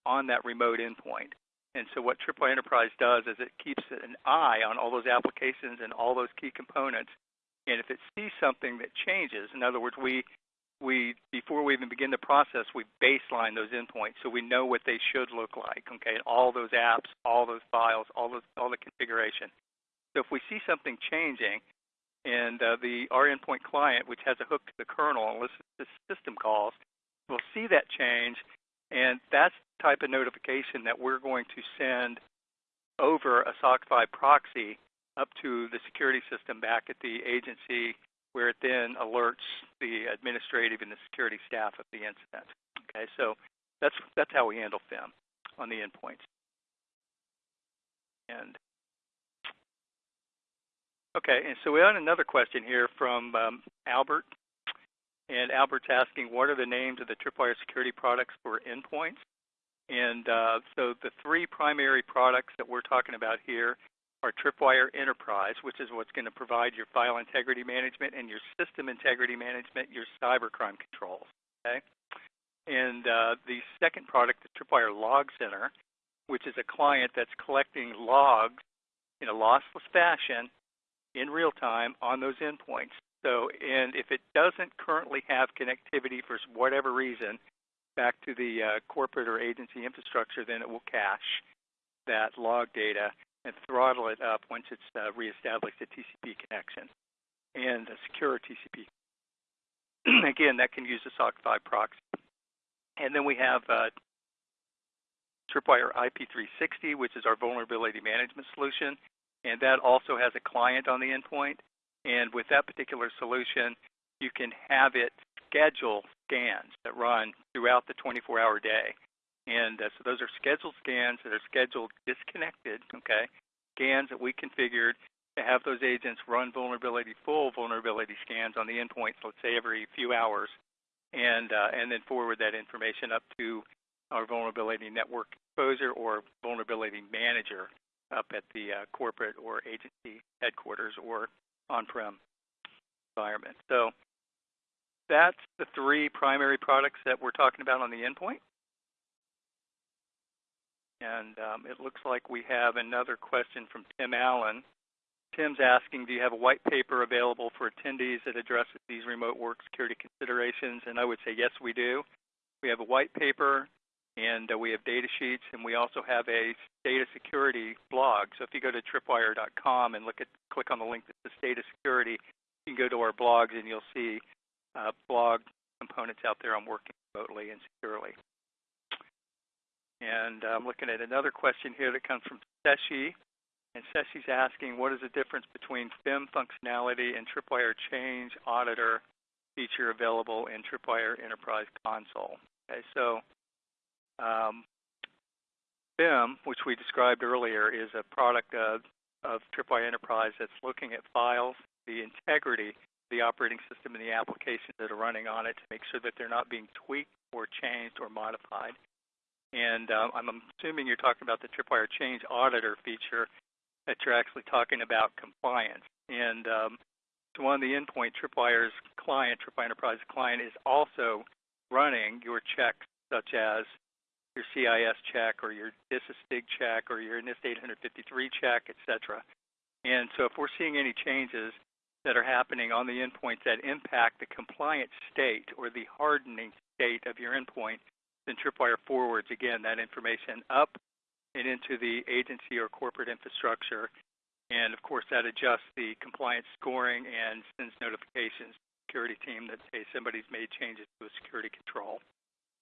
on that remote endpoint. And so what Tripwire Enterprise does is it keeps an eye on all those applications and all those key components. And if it sees something that changes, in other words, we we before we even begin the process, we baseline those endpoints so we know what they should look like. Okay, all those apps, all those files, all those all the configuration. So if we see something changing, and uh, the our endpoint client, which has a hook to the kernel and listens to system calls, will see that change, and that's the type of notification that we're going to send over a SOCKS 5 proxy up to the security system back at the agency where it then alerts the administrative and the security staff of the incident. Okay, so that's that's how we handle FIM on the endpoints. And okay, and so we have another question here from um, Albert, and Albert's asking, what are the names of the Tripwire security products for endpoints? And uh, so the three primary products that we're talking about here are Tripwire Enterprise, which is what's going to provide your file integrity management and your system integrity management, your cybercrime controls. Okay, and uh, the second product is Tripwire Log Center, which is a client that's collecting logs in a lossless fashion in real time on those endpoints. So, and if it doesn't currently have connectivity for whatever reason back to the uh, corporate or agency infrastructure, then it will cache that log data and throttle it up once it's uh, reestablished a TCP connection and a secure TCP. Again, that can use a SOCKS 5 proxy. And then we have uh, Tripwire IP360, which is our vulnerability management solution, and that also has a client on the endpoint. And with that particular solution, you can have it schedule scans that run throughout the 24-hour day. And uh, so those are scheduled scans that are scheduled disconnected, okay? Scans that we configured to have those agents run vulnerability, full vulnerability scans on the endpoints, let's say every few hours, and, uh, and then forward that information up to our vulnerability network exposure or vulnerability manager up at the uh, corporate or agency headquarters or on-prem environment. So that's the three primary products that we're talking about on the endpoint. And um, it looks like we have another question from Tim Allen. Tim's asking, do you have a white paper available for attendees that addresses these remote work security considerations? And I would say, yes, we do. We have a white paper, and uh, we have data sheets, and we also have a data security blog. So if you go to tripwire.com and look at, click on the link that says data security, you can go to our blogs, and you'll see uh, blog components out there on working remotely and securely. And I'm looking at another question here that comes from Seshi. And Seshi's asking, what is the difference between FIM functionality and Tripwire Change Auditor feature available in Tripwire Enterprise Console? Okay, so um, FIM, which we described earlier, is a product of, of Tripwire Enterprise that's looking at files, the integrity the operating system and the applications that are running on it to make sure that they're not being tweaked or changed or modified. And uh, I'm assuming you're talking about the Tripwire Change Auditor feature that you're actually talking about compliance. And um, so on the endpoint, Tripwire's client, Tripwire Enterprise client, is also running your checks such as your CIS check or your DISA-STIG check or your NIST 853 check, et cetera. And so if we're seeing any changes that are happening on the endpoint that impact the compliant state or the hardening state of your endpoint, then Tripwire forwards, again, that information up and into the agency or corporate infrastructure. And of course, that adjusts the compliance scoring and sends notifications to the security team that, hey, somebody's made changes to a security control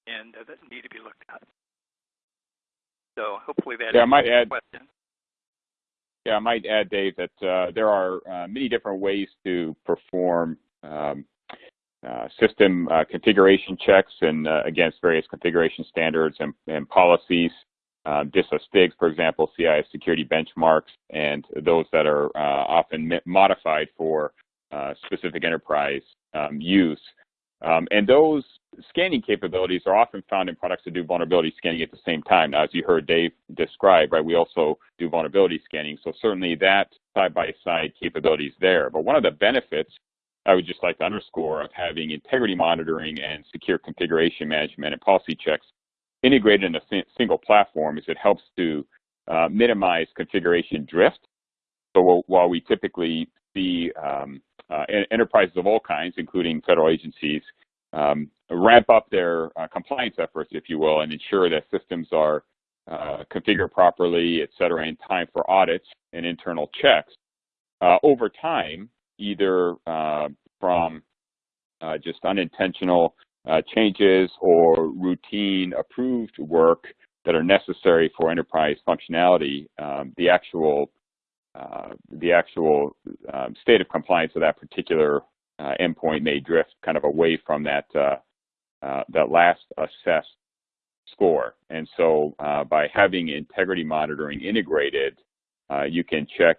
and uh, that need to be looked at. So hopefully that yeah, I might add, question. Yeah, I might add, Dave, that uh, there are uh, many different ways to perform um, uh, system uh, configuration checks and uh, against various configuration standards and, and policies. Um, DISA STIGs, for example, CIS security benchmarks, and those that are uh, often modified for uh, specific enterprise um, use. Um, and those scanning capabilities are often found in products that do vulnerability scanning at the same time. Now, as you heard Dave describe, right, we also do vulnerability scanning. So certainly that side-by-side capability is there. But one of the benefits I would just like to underscore of having integrity monitoring and secure configuration management and policy checks integrated in a single platform is it helps to uh, minimize configuration drift. So while we typically see um, enterprises of all kinds, including federal agencies, um, ramp up their uh, compliance efforts, if you will, and ensure that systems are uh, configured properly, et cetera, in time for audits and internal checks. Uh, over time, either uh, from uh, just unintentional uh, changes or routine approved work that are necessary for enterprise functionality, um, the actual uh, the actual um, state of compliance of that particular uh, endpoint may drift kind of away from that uh, uh that last assessed score. And so by having integrity monitoring integrated, you can check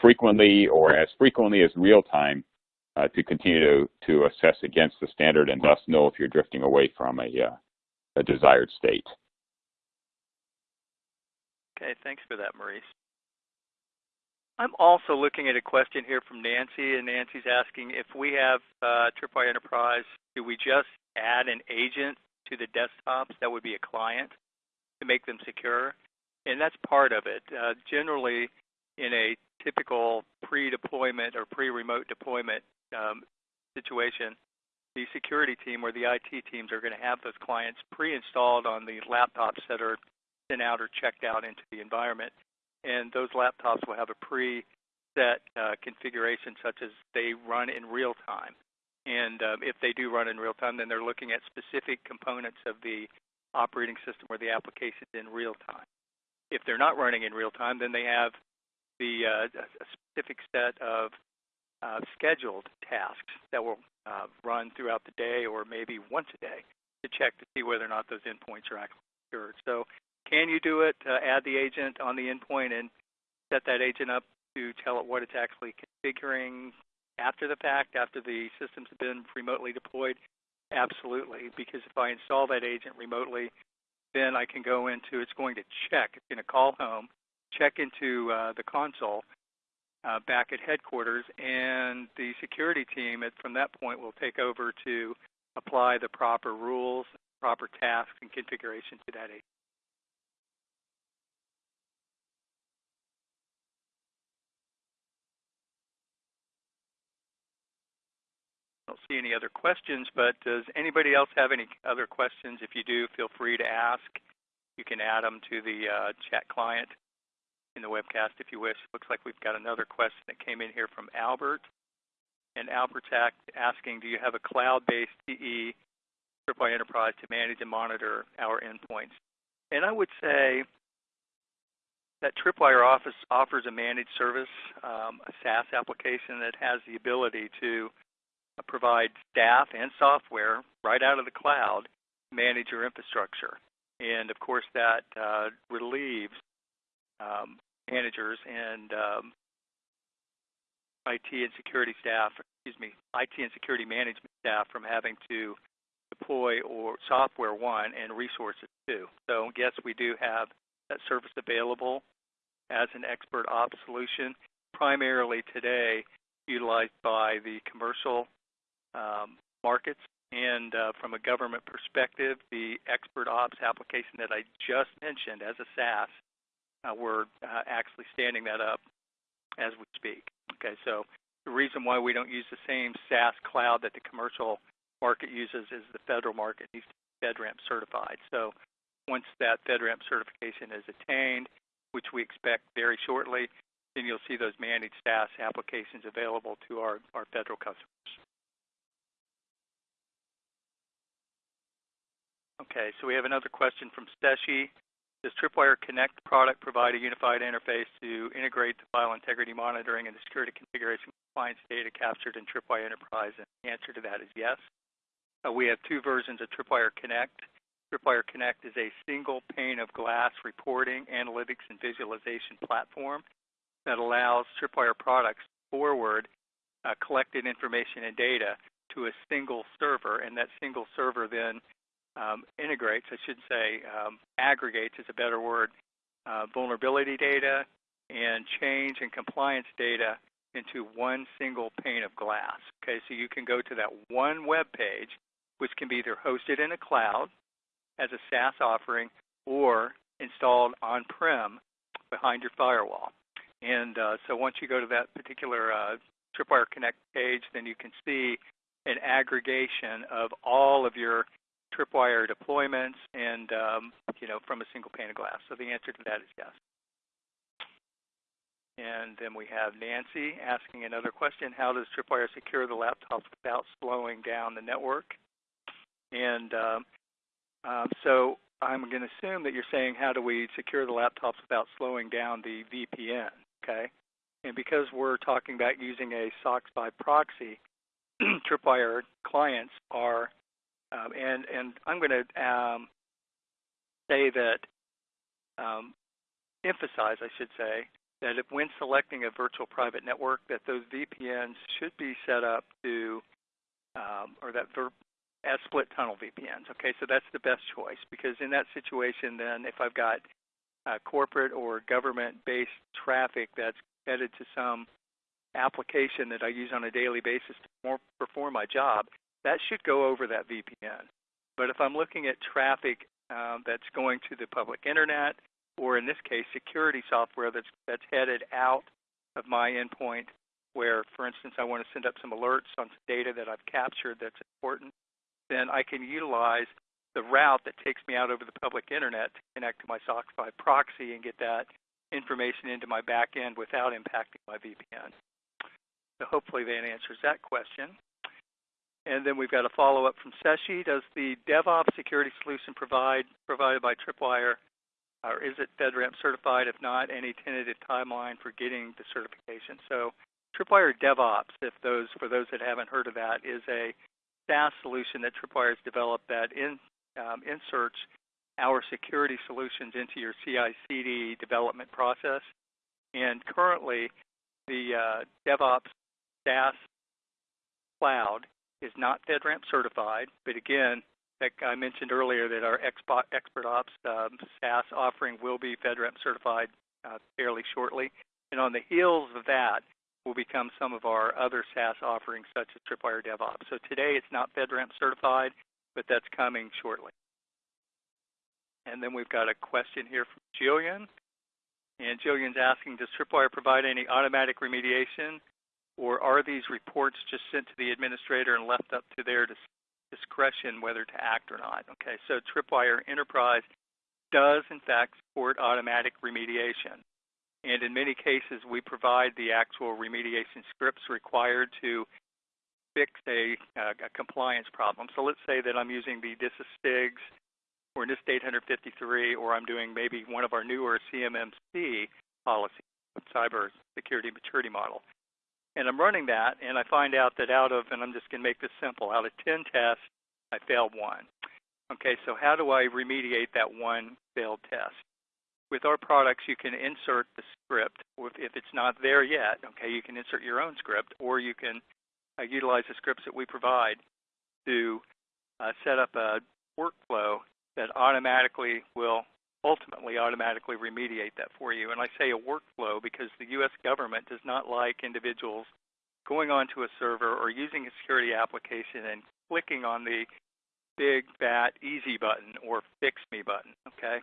frequently or as frequently as real time uh, to continue to, to assess against the standard and thus know if you're drifting away from a, uh, a desired state. Okay, thanks for that, Maurice. I'm also looking at a question here from Nancy, and Nancy's asking if we have uh, Tripwire Enterprise, do we just add an agent to the desktops that would be a client to make them secure? And that's part of it. Uh, generally, in a typical pre-deployment or pre-remote deployment um, situation, the security team or the IT teams are going to have those clients pre-installed on the laptops that are sent out or checked out into the environment and those laptops will have a preset uh, configuration such as they run in real time. And um, if they do run in real time, then they're looking at specific components of the operating system or the application in real time. If they're not running in real time, then they have the uh, a specific set of uh, scheduled tasks that will uh, run throughout the day or maybe once a day to check to see whether or not those endpoints are actually secured. So can you do it, uh, add the agent on the endpoint and set that agent up to tell it what it's actually configuring after the fact, after the systems have been remotely deployed? Absolutely, because if I install that agent remotely, then I can go into, it's going to check, it's going to call home, check into uh, the console uh, back at headquarters, and the security team at, from that point will take over to apply the proper rules, proper tasks, and configuration to that agent. Don't see any other questions, but does anybody else have any other questions? If you do, feel free to ask. You can add them to the uh, chat client in the webcast if you wish. Looks like we've got another question that came in here from Albert. And Albert's asking, do you have a cloud-based TE Tripwire Enterprise to manage and monitor our endpoints? And I would say that Tripwire Office offers a managed service, um, a SaaS application that has the ability to provide staff and software right out of the cloud manage your infrastructure. And of course, that uh, relieves um, managers and um, IT and security staff, excuse me, IT and security management staff from having to deploy or software one and resources two. So yes, we do have that service available as an expert ops solution, primarily today utilized by the commercial um, markets. And uh, from a government perspective, the Expert Ops application that I just mentioned as a SaaS, uh, we're uh, actually standing that up as we speak. Okay, so the reason why we don't use the same SaaS cloud that the commercial market uses is the federal market needs to be FedRAMP certified. So once that FedRAMP certification is attained, which we expect very shortly, then you'll see those managed SaaS applications available to our, our federal customers. Okay, so we have another question from Seshi. Does Tripwire Connect product provide a unified interface to integrate the file integrity monitoring and the security configuration compliance data captured in Tripwire Enterprise? And the answer to that is yes. Uh, we have two versions of Tripwire Connect. Tripwire Connect is a single pane of glass reporting, analytics, and visualization platform that allows Tripwire products forward uh, collected information and data to a single server, and that single server then um, integrates, I should say, um, aggregates is a better word, uh, vulnerability data and change and compliance data into one single pane of glass. Okay, so you can go to that one web page, which can be either hosted in a cloud as a SaaS offering or installed on-prem behind your firewall. And uh, so once you go to that particular uh, Tripwire Connect page, then you can see an aggregation of all of your Tripwire deployments and um, you know from a single pane of glass. So the answer to that is yes. And then we have Nancy asking another question: How does Tripwire secure the laptops without slowing down the network? And um, um, so I'm going to assume that you're saying, how do we secure the laptops without slowing down the VPN? Okay. And because we're talking about using a SOCKS 5 proxy, Tripwire clients are, um, and and I'm going to um, say that, um, emphasize, I should say, that if when selecting a virtual private network, that those VPNs should be set up to, um, or that as split tunnel VPNs. Okay, so that's the best choice because in that situation, then if I've got uh, corporate or government-based traffic that's headed to some application that I use on a daily basis to more, perform my job, that should go over that VPN. But if I'm looking at traffic um, that's going to the public internet, or in this case, security software that's that's headed out of my endpoint, where, for instance, I want to send up some alerts on some data that I've captured that's important, then I can utilize the route that takes me out over the public internet to connect to my SOCKS 5 proxy and get that information into my back end without impacting my VPN. So hopefully that answers that question. And then we've got a follow-up from Seshi. Does the DevOps security solution provide provided by Tripwire, or is it FedRAMP certified? If not, any tentative timeline for getting the certification? So Tripwire DevOps, if those for those that haven't heard of that, is a SaaS solution that Tripwire has developed that in, um, inserts our security solutions into your CI/CD development process. And currently, the uh, DevOps SaaS cloud is not FedRAMP certified, but again, like I mentioned earlier, that our Expert Ops um, SaaS offering will be FedRAMP certified uh, fairly shortly. And on the heels of that, will become some of our other SaaS offerings such as Tripwire DevOps. So today it's not FedRAMP certified, but that's coming shortly. And then we've got a question here from Jillian. And Jillian's asking, does Tripwire provide any automatic remediation or are these reports just sent to the administrator and left up to their discretion whether to act or not? Okay, so Tripwire Enterprise does in fact support automatic remediation. And in many cases, we provide the actual remediation scripts required to fix a, a compliance problem. So let's say that I'm using the DISA STIGs or NIST 853, or I'm doing maybe one of our newer CMMC policies, cyber security maturity model. And I'm running that, and I find out that out of, and I'm just going to make this simple, out of 10 tests, I failed one. Okay, so how do I remediate that one failed test? with our products, you can insert the script. If it's not there yet, okay, you can insert your own script, or you can uh, utilize the scripts that we provide to uh, set up a workflow that automatically will ultimately automatically remediate that for you. And I say a workflow because the U.S. government does not like individuals going onto a server or using a security application and clicking on the big fat easy button or fix me button. Okay,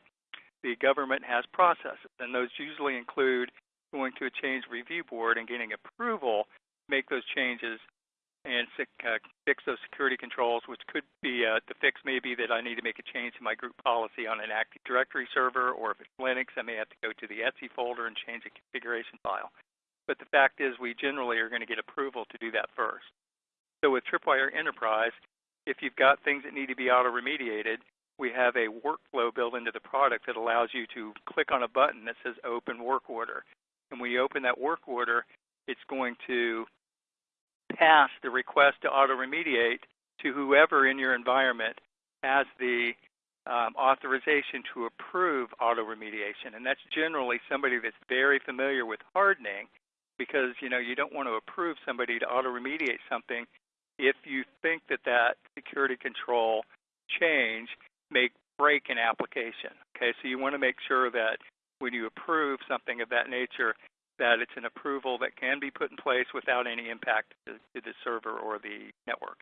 the government has processes, and those usually include going to a change review board and getting approval to make those changes and uh, fix those security controls, which could be uh, the fix may be that I need to make a change to my group policy on an Active Directory server, or if it's Linux, I may have to go to the etc folder and change a configuration file. But the fact is, we generally are going to get approval to do that first. So with Tripwire Enterprise, if you've got things that need to be auto remediated, we have a workflow built into the product that allows you to click on a button that says open work order. And when you open that work order, it's going to pass the request to auto remediate to whoever in your environment has the um, authorization to approve auto remediation. And that's generally somebody that's very familiar with hardening because you know you don't want to approve somebody to auto remediate something if you think that that security control change may break an application. Okay, so you want to make sure that when you approve something of that nature, that it's an approval that can be put in place without any impact to, to the server or the network.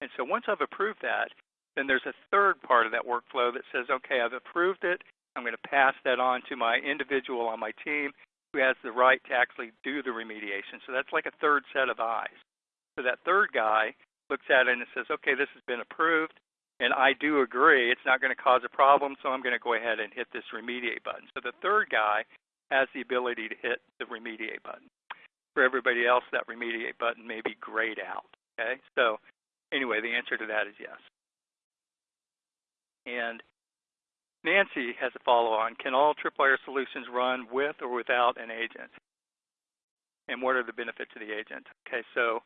And so once I've approved that, then there's a third part of that workflow that says, okay, I've approved it. I'm going to pass that on to my individual on my team who has the right to actually do the remediation. So that's like a third set of eyes. So that third guy looks at it and says, okay, this has been approved, and I do agree it's not going to cause a problem, so I'm going to go ahead and hit this remediate button. So the third guy has the ability to hit the remediate button. For everybody else, that remediate button may be grayed out. Okay, so anyway, the answer to that is yes. And Nancy has a follow-on. Can all Tripwire solutions run with or without an agent? And what are the benefits of the agent? Okay, so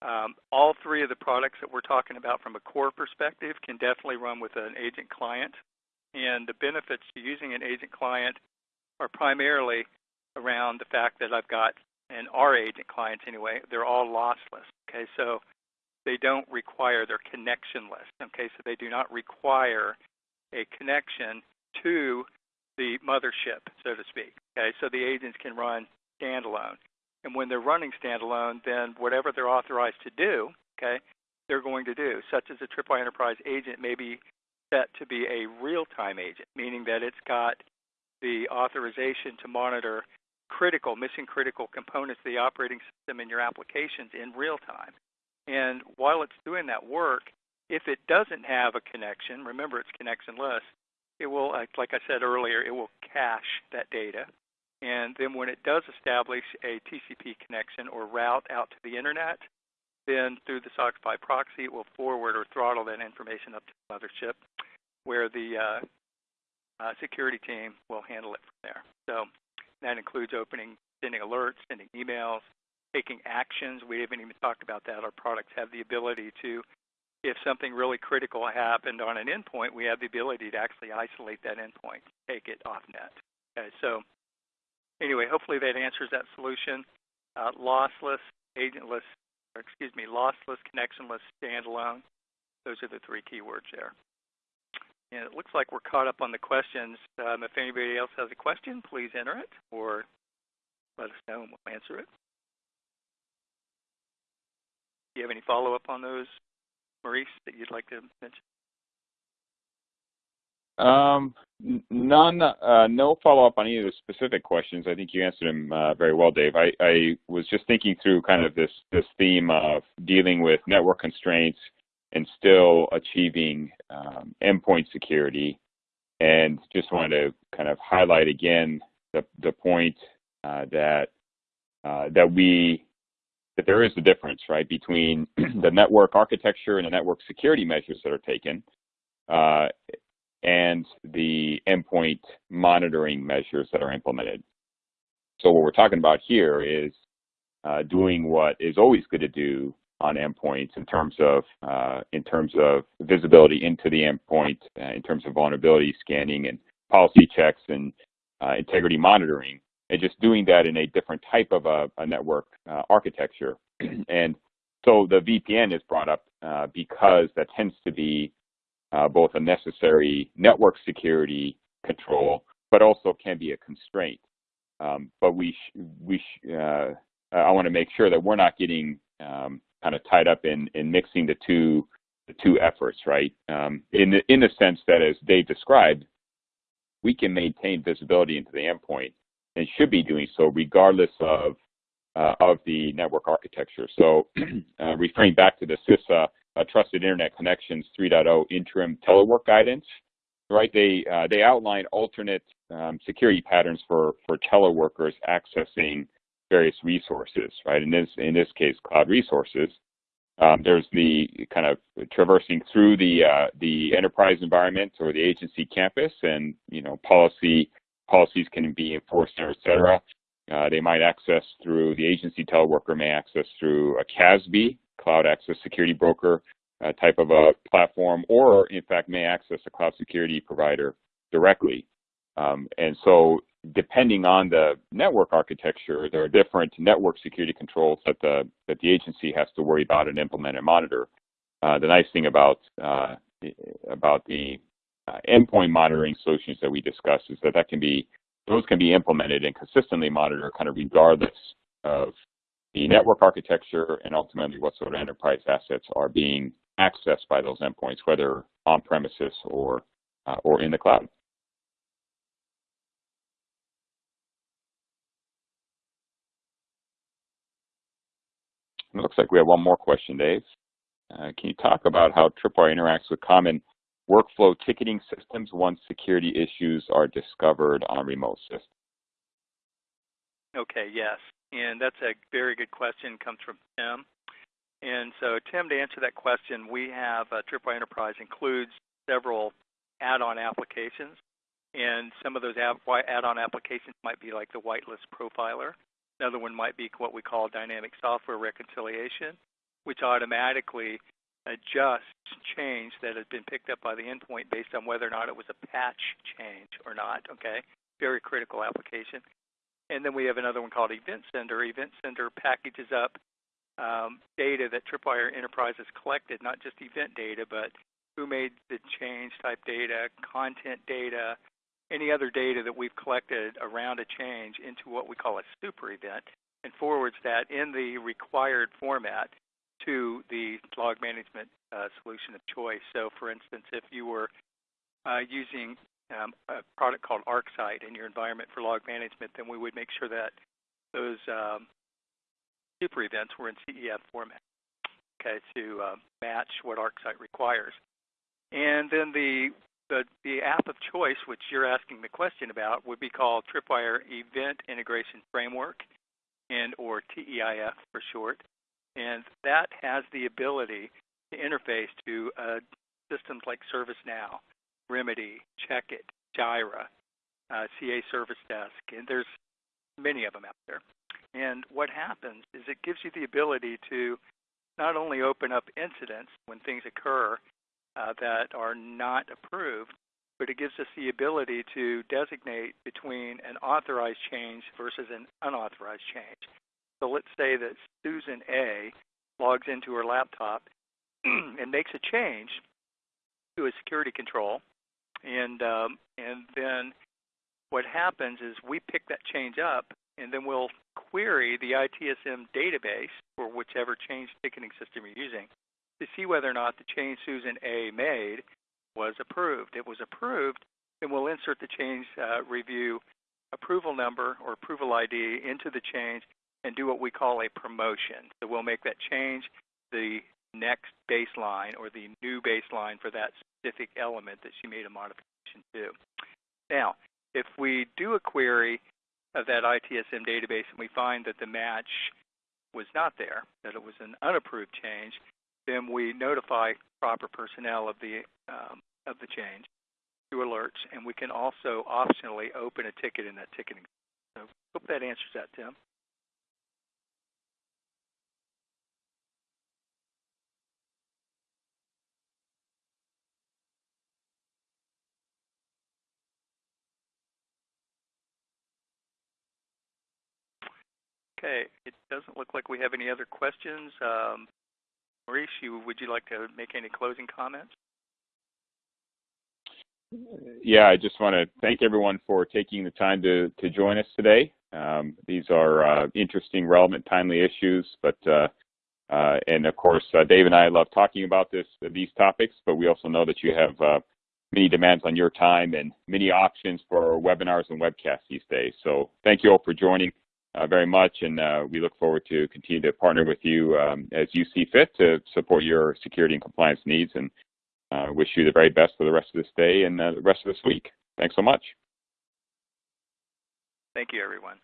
um, all three of the products that we're talking about from a core perspective can definitely run with an agent client. And the benefits to using an agent client are primarily around the fact that I've got, and our agent clients anyway, they're all lossless. Okay, so they don't require, they're connectionless. Okay, so they do not require a connection to the mothership, so to speak. Okay, so the agents can run standalone. And when they're running standalone, then whatever they're authorized to do, okay, they're going to do, such as a Tripwire Enterprise agent may be set to be a real-time agent, meaning that it's got the authorization to monitor critical, mission critical components of the operating system in your applications in real time. And while it's doing that work, if it doesn't have a connection, remember it's connectionless, it will, like I said earlier, it will cache that data. And then when it does establish a TCP connection or route out to the internet, then through the SOCKS 5 proxy, it will forward or throttle that information up to the mothership where the uh, uh, security team will handle it from there. So that includes opening, sending alerts, sending emails, taking actions. We haven't even talked about that. Our products have the ability to, if something really critical happened on an endpoint, we have the ability to actually isolate that endpoint, take it off net. Okay, so anyway, hopefully that answers that solution. Uh, lossless, agentless, or excuse me, lossless, connectionless, standalone. Those are the three keywords there. And it looks like we're caught up on the questions. Um, if anybody else has a question, please enter it or let us know and we'll answer it. Do you have any follow-up on those, Maurice, that you'd like to mention? Um, none, uh, no follow-up on any of the specific questions. I think you answered them uh, very well, Dave. I, I, was just thinking through kind of this, this theme of dealing with network constraints and still achieving um, endpoint security. And just wanted to kind of highlight again the, the point uh, that uh, that we that there is a difference, right, between the network architecture and the network security measures that are taken uh, and the endpoint monitoring measures that are implemented. So what we're talking about here is uh, doing what is always good to do on endpoints in terms of uh, in terms of visibility into the endpoint, uh, in terms of vulnerability scanning and policy checks and uh, integrity monitoring and just doing that in a different type of a, a network uh, architecture. and so the VPN is brought up uh, because that tends to be uh, both a necessary network security control, but also can be a constraint. Um, but we we I want to make sure that we're not getting um, kind of tied up in in mixing the two the two efforts, right? Um, in the in the sense that, as Dave described, we can maintain visibility into the endpoint and should be doing so regardless of uh, of the network architecture. So uh, referring back to the CISA uh, Trusted Internet Connections 3.0 interim telework guidance, right? They uh, they outline alternate um, security patterns for for teleworkers accessing various resources, right? In this in this case, cloud resources. Um, there's the kind of traversing through the uh, the enterprise environment or the agency campus, and you know policy policies can be enforced there, et cetera. Uh, they might access through the agency teleworker may access through a CASB, Cloud Access Security Broker uh, type of a platform, or in fact may access a cloud security provider directly. Um, and so depending on the network architecture, there are different network security controls that the that the agency has to worry about and implement and monitor. Uh, the nice thing about uh, about the uh, endpoint monitoring solutions that we discussed is that that can be those can be implemented and consistently monitored kind of regardless of the network architecture and ultimately what sort of enterprise assets are being accessed by those endpoints, whether on premises or uh, or in the cloud. It looks like we have one more question, Dave. Uh, can you talk about how Tripwire interacts with common workflow ticketing systems once security issues are discovered on a remote systems? Okay, yes. And that's a very good question. Comes from Tim. And so, Tim, to answer that question, we have uh, Tripwire Enterprise includes several add-on applications. And some of those add-on applications might be like the whitelist profiler. Another one might be what we call dynamic software reconciliation, which automatically adjusts change that has been picked up by the endpoint based on whether or not it was a patch change or not. Okay, very critical application. And then we have another one called Event Sender. Event Sender packages up um, data that Tripwire Enterprise has collected, not just event data, but who made the change type data, content data, any other data that we've collected around a change into what we call a super event and forwards that in the required format to the log management uh, solution of choice. So, for instance, if you were uh, using um, a product called ArcSight in your environment for log management, then we would make sure that those um, super events were in CEF format, okay, to uh, match what ArcSight requires. And then the, the, the app of choice, which you're asking the question about, would be called Tripwire Event Integration Framework, and or TEIF for short. And that has the ability to interface to uh, systems like ServiceNow, Remedy, Checkit, Jira, uh, CA Service Desk, and there's many of them out there. And what happens is it gives you the ability to not only open up incidents when things occur uh, that are not approved, but it gives us the ability to designate between an authorized change versus an unauthorized change. So let's say that Susan A logs into her laptop and makes a change to a security control, and um, and then what happens is we pick that change up, and then we'll query the ITSM database for whichever change ticketing system you're using to see whether or not the change Susan A made was approved. It was approved, then we'll insert the change uh, review approval number or approval ID into the change and do what we call a promotion. So we'll make that change the next baseline or the new baseline for that specific element that she made a modification to. Now, if we do a query of that ITSM database and we find that the match was not there, that it was an unapproved change, then we notify proper personnel of the um, of the change through alerts, and we can also optionally open a ticket in that ticketing. So, hope that answers that, Tim. Okay, it doesn't look like we have any other questions. Um, Maurice, would you like to make any closing comments? Yeah, I just want to thank everyone for taking the time to, to join us today. Um, these are uh, interesting, relevant, timely issues, but uh, uh, and of course, uh, Dave and I love talking about this these topics, but we also know that you have uh, many demands on your time and many options for webinars and webcasts these days. So thank you all for joining very much, and uh, we look forward to continue to partner with you um, as you see fit to support your security and compliance needs. And uh, wish you the very best for the rest of this day and uh, the rest of this week. Thanks so much. Thank you, everyone.